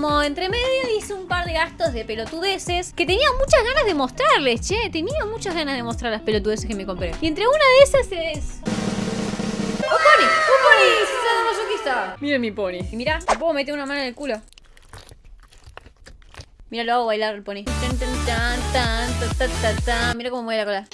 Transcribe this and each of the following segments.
como entre medio hice un par de gastos de pelotudeces que tenía muchas ganas de mostrarles, che. Tenía muchas ganas de mostrar las pelotudeces que me compré. Y entre una de esas es... ¡Se masoquista! Miren mi pony. Y mira, ¿me puedo meter una mano en el culo? Mira, lo hago bailar el pony. Mira cómo mueve la cola.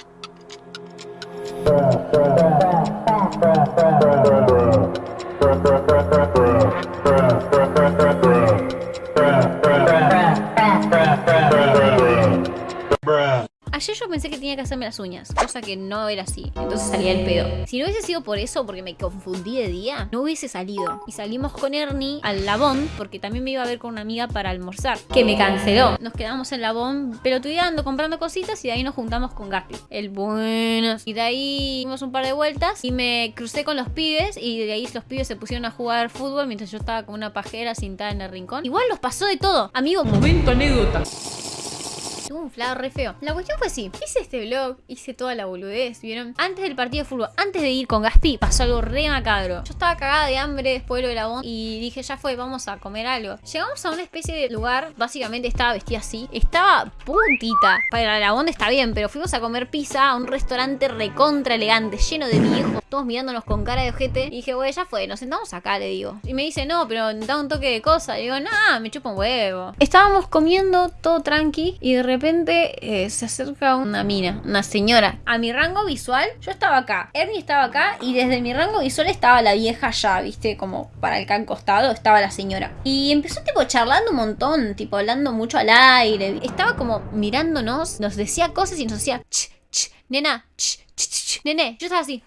Yo pensé que tenía que hacerme las uñas, cosa que no era así. Entonces salía el pedo. Si no hubiese sido por eso, porque me confundí de día, no hubiese salido. Y salimos con Ernie al Labón, porque también me iba a ver con una amiga para almorzar, que me canceló. Nos quedamos en Labón pelotudeando, comprando cositas y de ahí nos juntamos con Gaspi. El buenos. Y de ahí dimos un par de vueltas y me crucé con los pibes y de ahí los pibes se pusieron a jugar fútbol mientras yo estaba con una pajera sentada en el rincón. Igual nos pasó de todo. Amigo, Momento anécdota. Tuve un flago re feo. La cuestión fue así. Hice este vlog, hice toda la boludez, ¿vieron? Antes del partido de fútbol, antes de ir con Gaspi, pasó algo re macabro. Yo estaba cagada de hambre después de lo de la bomba y dije, ya fue, vamos a comer algo. Llegamos a una especie de lugar, básicamente estaba vestida así. Estaba puntita. Para la bonda está bien, pero fuimos a comer pizza a un restaurante recontra elegante, lleno de viejos, todos mirándonos con cara de ojete. Y dije, güey, ya fue, nos sentamos acá, le digo. Y me dice, no, pero da un toque de cosa. Y digo, nah, me chupa un huevo. Estábamos comiendo todo tranqui y de repente eh, se acerca una mina, una señora. A mi rango visual, yo estaba acá, Ernie estaba acá y desde mi rango visual estaba la vieja ya, viste, como para el can costado estaba la señora. Y empezó tipo charlando un montón, tipo hablando mucho al aire. Estaba como mirándonos, nos decía cosas y nos decía, ch, ch, nena, ch, ch, ch, nene. Yo estaba así.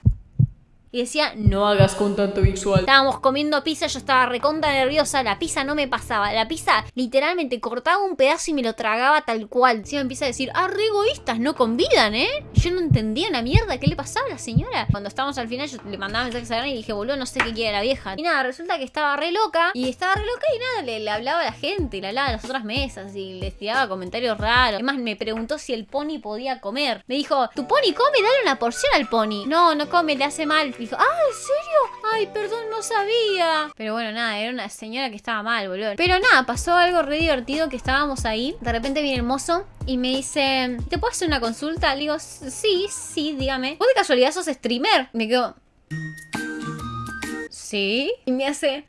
Y decía, no hagas con tanto visual. Estábamos comiendo pizza, yo estaba recontra nerviosa, la pizza no me pasaba. La pizza literalmente cortaba un pedazo y me lo tragaba tal cual. Encima empieza a decir, ah, re egoístas, no convidan, ¿eh? Yo no entendía una mierda, ¿qué le pasaba a la señora? Cuando estábamos al final, yo le mandaba mensajes a Ernie y dije, boludo, no sé qué quiere la vieja. Y nada, resulta que estaba re loca. Y estaba re loca y nada, le, le hablaba a la gente, le hablaba a las otras mesas y les tiraba comentarios raros. Además, me preguntó si el pony podía comer. Me dijo, tu pony come, dale una porción al pony. No, no come, le hace mal. Dijo, ah, ¿en serio? Ay, perdón, no sabía. Pero bueno, nada, era una señora que estaba mal, boludo. Pero nada, pasó algo re divertido que estábamos ahí. De repente viene el mozo y me dice, ¿te puedo hacer una consulta? Le digo, sí, sí, dígame. ¿Vos de casualidad sos streamer? Me quedo... Sí. Y me hace...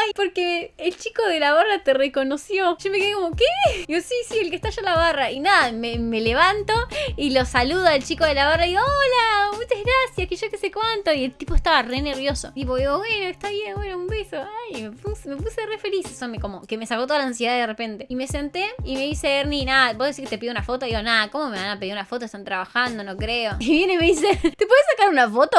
Ay, porque el chico de la barra te reconoció. Yo me quedé como, ¿qué? Y yo, sí, sí, el que está allá en la barra. Y nada, me, me levanto y lo saludo al chico de la barra y digo, hola, muchas gracias, que yo qué sé cuánto. Y el tipo estaba re nervioso. Y digo, bueno, está bien, bueno, un beso. Ay, me puse, me puse re feliz. Eso me como, que me sacó toda la ansiedad de repente. Y me senté y me dice Ernie, nada, ¿vos decís que te pido una foto? Y digo, nada, ¿cómo me van a pedir una foto? Están trabajando, no creo. Y viene y me dice, ¿te puedes sacar una foto?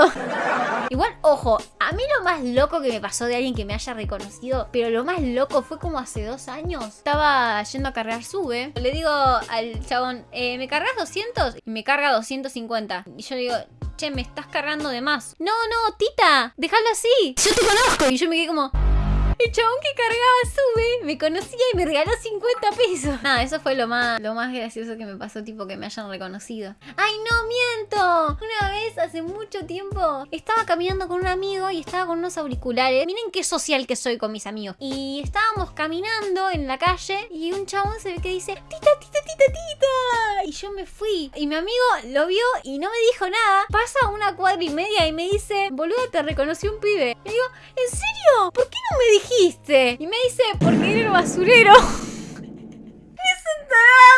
Igual, ojo, a mí lo más loco que me pasó de alguien que me haya reconocido pero lo más loco fue como hace dos años. Estaba yendo a cargar sube. Le digo al chabón, eh, ¿me cargas 200? Y me carga 250. Y yo le digo, che, me estás cargando de más. No, no, tita, déjalo así. Yo te conozco. Y yo me quedé como... El chabón que cargaba sube, me conocía y me regaló 50 pesos. Nada, eso fue lo más, lo más gracioso que me pasó, tipo que me hayan reconocido. ¡Ay, no miento! Una vez, hace mucho tiempo, estaba caminando con un amigo y estaba con unos auriculares. Miren qué social que soy con mis amigos. Y estábamos caminando en la calle y un chabón se ve que dice, tita, tita, tita, tita. Y yo me fui. Y mi amigo lo vio y no me dijo nada. Pasa una cuadra y media y me dice, boludo, te reconoció un pibe. Le digo, ¿en serio? ¿Por qué no me dijiste? Y me dice, porque era el basurero.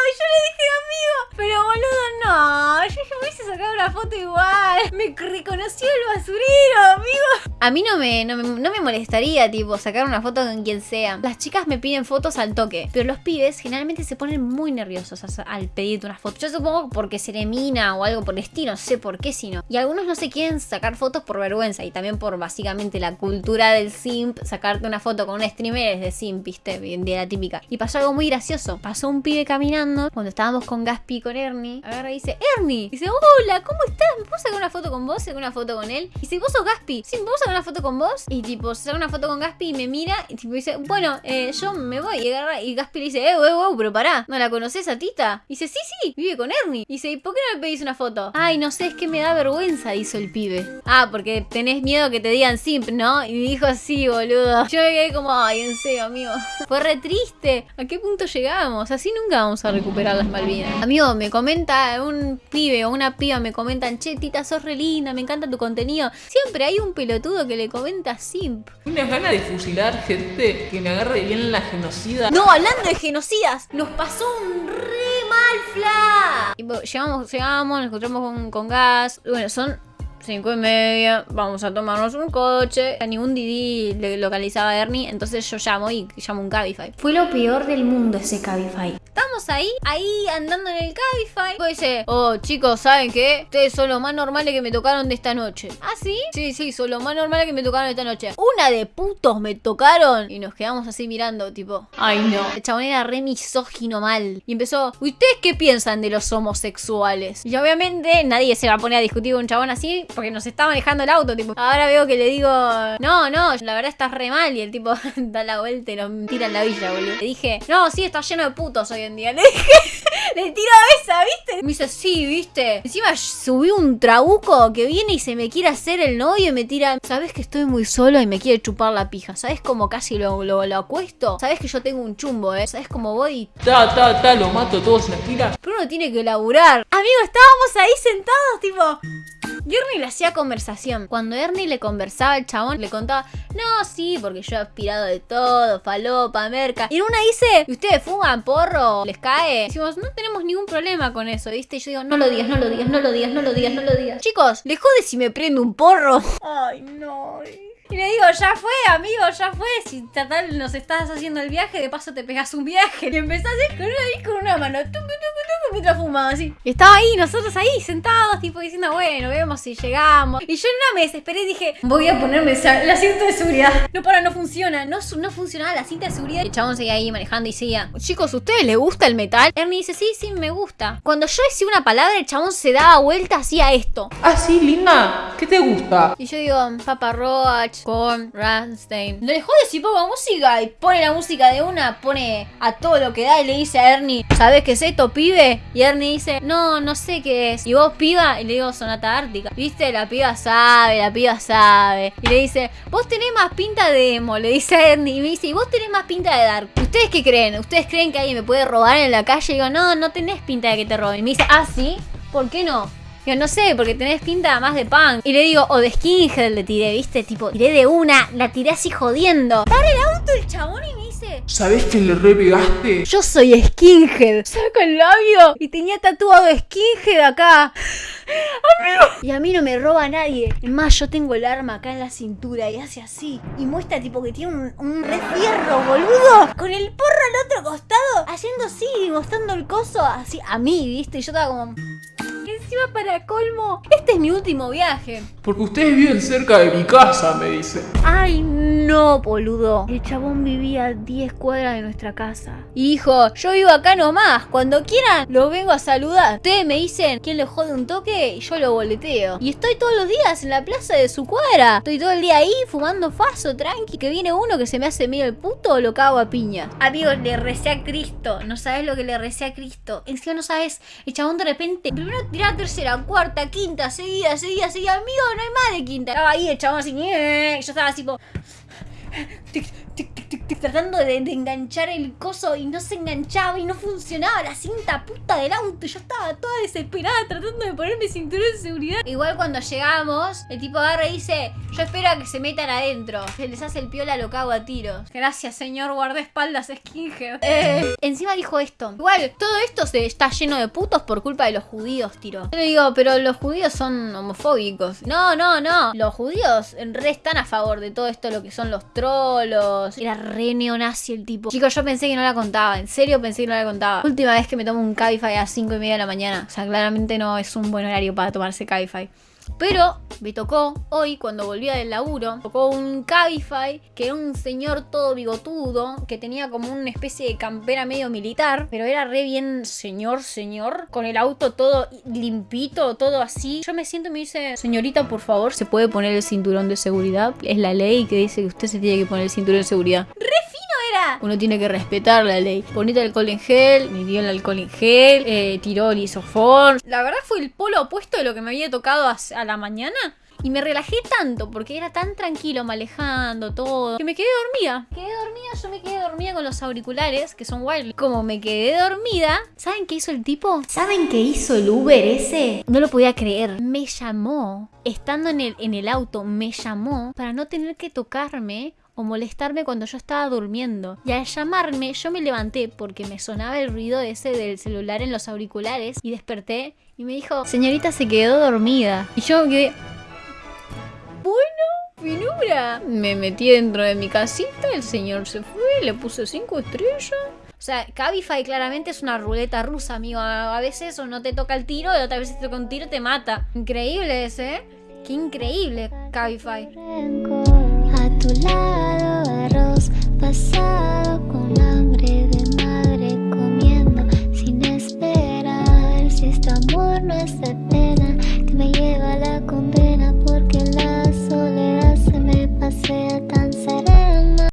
Y yo le dije, amigo, pero boludo, no. Yo dije, me hubiese sacado una foto igual. Me reconoció el basurero, amigo. A mí no me, no, me, no me molestaría, tipo, sacar una foto con quien sea. Las chicas me piden fotos al toque. Pero los pibes generalmente se ponen muy nerviosos al pedirte una foto. Yo supongo porque se le mina o algo por el estilo. No sé por qué, sino. Y algunos no se quieren sacar fotos por vergüenza. Y también por básicamente la cultura del simp. Sacarte una foto con un streamer es de simp, viste, de la típica. Y pasó algo muy gracioso. Pasó un pibe caminando cuando estábamos con Gaspi y con Ernie. Agarra y dice, Ernie. Dice, hola, ¿cómo estás? ¿Me puedo sacar una foto con vos? ¿Sacar una foto con él? Y dice, ¿vos sos Gaspi? Sí, ¿me puedo sacar una foto con vos? Y tipo, se saca una foto con Gaspi y me mira y tipo dice, bueno, eh, yo me voy. Y, agarra, y Gaspi le dice, eh, eh, eh, pero pará, ¿no la conoces a Tita? Y dice, sí, sí, vive con Ernie. Y dice, ¿y por qué no me pedís una foto? Ay, no sé, es que me da vergüenza, hizo el pibe. Ah, porque tenés miedo que te digan simp, ¿no? Y dijo, sí, boludo. Yo me quedé como, ay, en serio, amigo. Fue re triste. ¿A qué punto llegamos? Así nunca vamos a recuperar las Malvinas. Amigo, me comenta un pibe o una piba, me comentan, che, Tita, sos re linda, me encanta tu contenido. Siempre hay un pelotudo que le comenta simp. Unas ganas de fusilar gente que me agarre bien la genocida. No, hablando de genocidas, nos pasó un re mal fla. Llegamos, llegamos, nos encontramos con, con gas. Bueno, son cinco y media, vamos a tomarnos un coche. A ningún Didi le localizaba a Ernie, entonces yo llamo y llamo un Cabify. Fue lo peor del mundo ese Cabify. Estamos ahí, ahí andando en el Cabify. Pues dice, oh chicos, ¿saben qué? Ustedes son los más normales que me tocaron de esta noche. ¿Ah, sí? Sí, sí, son los más normales que me tocaron de esta noche. Una de putos me tocaron. Y nos quedamos así mirando, tipo, ay no. El chabón era re misógino mal. Y empezó, ¿ustedes qué piensan de los homosexuales? Y obviamente nadie se va a poner a discutir con un chabón así porque nos está manejando el auto, tipo. Ahora veo que le digo, no, no, la verdad estás re mal. Y el tipo da la vuelta y nos tira en la villa, boludo. Le dije, no, sí, está lleno de putos hoy en día. Le dije, le tiro esa, ¿viste? Me dice, sí, ¿viste? Encima subí un trabuco que viene y se me quiere hacer el novio y me tira, ¿sabes que estoy muy solo y me quiere chupar la pija? ¿Sabes cómo casi lo, lo, lo acuesto? ¿Sabes que yo tengo un chumbo, eh? ¿Sabes cómo voy? Ta, ta, ta, lo mato todos en la esquina. Pero uno tiene que laburar. Amigo, estábamos ahí sentados, tipo. Y Ernie le hacía conversación. Cuando Ernie le conversaba al chabón, le contaba, no, sí, porque yo he aspirado de todo, falopa, merca. Y en una dice, ¿y ustedes fuman porro? ¿Les cae? Decimos, no tenemos ningún problema con eso, ¿viste? Y yo digo, no lo digas, no lo digas, no lo digas, no lo digas, no lo digas. Chicos, ¿les jode si me prendo un porro? Ay, no. Y le digo, ya fue, amigo, ya fue. Si total nos estás haciendo el viaje, de paso te pegas un viaje. Y empezás a con una, con una mano, tucu, tucu, tucu, mientras fumaba así. Y estaba ahí, nosotros ahí, sentados, tipo diciendo, bueno, vemos si llegamos. Y yo no me desesperé y dije, voy a ponerme el asiento de seguridad. No, para, no funciona. No, no funcionaba la cinta de seguridad. Y el chabón seguía ahí manejando y seguía, chicos, ¿a ustedes les gusta el metal? Ernie dice, sí, sí, me gusta. Cuando yo decía una palabra, el chabón se daba vuelta, hacía esto. Ah, sí, linda. ¿Qué te gusta? Y yo digo, Papa Roach, con Rammstein. Le dejó de si pongo música y pone la música de una, pone a todo lo que da y le dice a Ernie, ¿sabes qué es esto, pibe? Y Ernie dice, no, no sé qué es. Y vos, piba, y le digo, Sonata Ártica. ¿Viste? La piba sabe, la piba sabe. Y le dice, vos tenés más pinta de emo, le dice a Ernie. Y me dice, y vos tenés más pinta de dark. ¿Ustedes qué creen? ¿Ustedes creen que alguien me puede robar en la calle? Y digo, no, no tenés pinta de que te roben. Y me dice, ah, sí, ¿por qué no? Yo no sé, porque tenés pinta más de punk. Y le digo, o de skinhead le tiré, ¿viste? Tipo, tiré de una, la tiré así jodiendo. Para el auto el chabón y me dice, ¿Sabés que le re pegaste? yo soy skinhead. Saca el labio y tenía tatuado skinhead acá. Amigo. Y a mí no me roba nadie. Es más, yo tengo el arma acá en la cintura y hace así. Y muestra tipo que tiene un, un re fierro, boludo. Con el porro al otro costado. Haciendo así y mostrando el coso así a mí, ¿viste? Y yo estaba como... Encima para colmo, este es mi último viaje. Porque ustedes viven cerca de mi casa, me dice. Ay, no, boludo. El chabón vivía a 10 cuadras de nuestra casa. Y dijo, yo vivo acá nomás. Cuando quieran, los vengo a saludar. Ustedes me dicen quién le jode un toque y yo lo boleteo. Y estoy todos los días en la plaza de su cuadra. Estoy todo el día ahí fumando faso, tranqui. Que viene uno que se me hace medio el puto, lo cago a piña. Amigos, le recé a Cristo. No sabes lo que le recé a Cristo. Encima no sabes, el chabón de repente, primero tiraba tercera, cuarta, quinta, seguida, seguida, seguida. Amigo, no hay más de quinta. Estaba ahí el chabón así, "Eh", yo estaba así tipo tratando de, de enganchar el coso y no se enganchaba y no funcionaba la cinta puta del auto. Yo estaba toda desesperada tratando de ponerme cinturón de seguridad. Igual cuando llegamos, el tipo agarra y dice, yo espero a que se metan adentro. Se les hace el piola, lo cago a tiros. Gracias, señor guardaespaldas skinhead. Eh, encima dijo esto. Igual, todo esto se está lleno de putos por culpa de los judíos, tiro. Yo le digo, pero los judíos son homofóbicos. No, no, no. Los judíos en re están a favor de todo esto, lo que son los trolos. Era re neonazi el tipo. Chicos, yo pensé que no la contaba. En serio pensé que no la contaba. Última vez que me tomo un Cabify a las 5 y media de la mañana. O sea, claramente no es un buen horario para tomarse Cabify. Pero me tocó hoy, cuando volvía del laburo, tocó un Cabify, que era un señor todo bigotudo, que tenía como una especie de campera medio militar, pero era re bien señor, señor, con el auto todo limpito, todo así. Yo me siento y me dice, señorita, por favor, ¿se puede poner el cinturón de seguridad? Es la ley que dice que usted se tiene que poner el cinturón de seguridad. ¡Re Uno tiene que respetar la ley. Ponete alcohol en gel, me dio el alcohol en gel, eh, tiró el isofón. La verdad fue el polo opuesto de lo que me había tocado a, a la mañana. Y me relajé tanto porque era tan tranquilo manejando todo que me quedé dormida. Quedé dormida, yo me quedé dormida con los auriculares que son wireless. Como me quedé dormida, ¿saben qué hizo el tipo? ¿Saben qué hizo el Uber ese? No lo podía creer. Me llamó, estando en el, en el auto, me llamó para no tener que tocarme o molestarme cuando yo estaba durmiendo. Y al llamarme, yo me levanté porque me sonaba el ruido ese del celular en los auriculares y desperté y me dijo, señorita se quedó dormida. Y yo quedé, bueno, finura. Me metí dentro de mi casita, el señor se fue, le puse cinco estrellas. O sea, Cabify claramente es una ruleta rusa, amigo. A veces o no te toca el tiro y otras veces te toca un tiro te mata. Increíble ese, ¿eh? Qué increíble, Cabify tu lado arroz pasado con hambre de madre comiendo sin esperar. Si este amor no es de